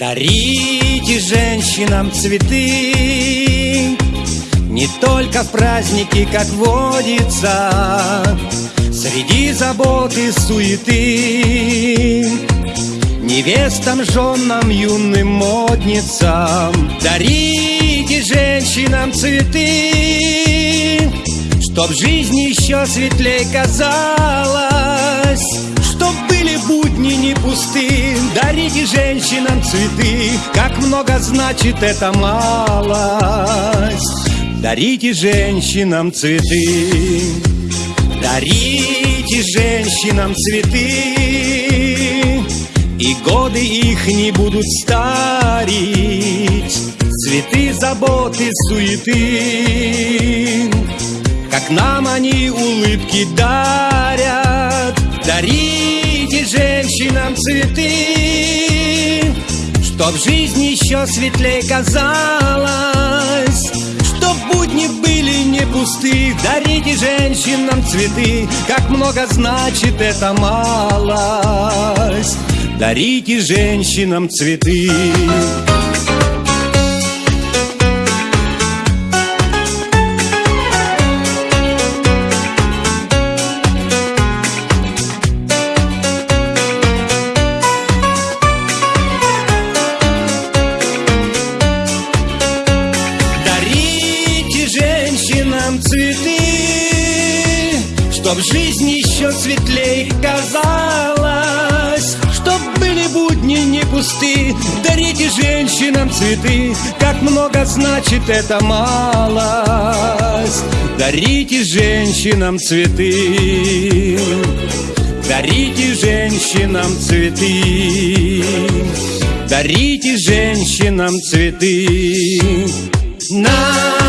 Дарите женщинам цветы. Не только в праздники, как водится Среди заботы суеты. Невестам, женам, юным модницам Дарите женщинам цветы Чтоб жизнь еще светлей казалась женщинам цветы. Как много значит эта малость. Дарите женщинам цветы. Дарите женщинам цветы. И годы их не будут старить. Цветы заботы, суеты. Как нам они улыбки дарят. Дарите женщинам цветы Чтоб жизнь еще светлее казалась Чтоб будни были не пусты. Дарите женщинам цветы Как много значит эта малость. Дарите женщинам цветы Чтоб жизнь еще светлей казалась Чтоб были будни не пусты Дарите женщинам цветы Как много значит эта малость. Дарите женщинам цветы Дарите женщинам цветы Дарите женщинам цветы. На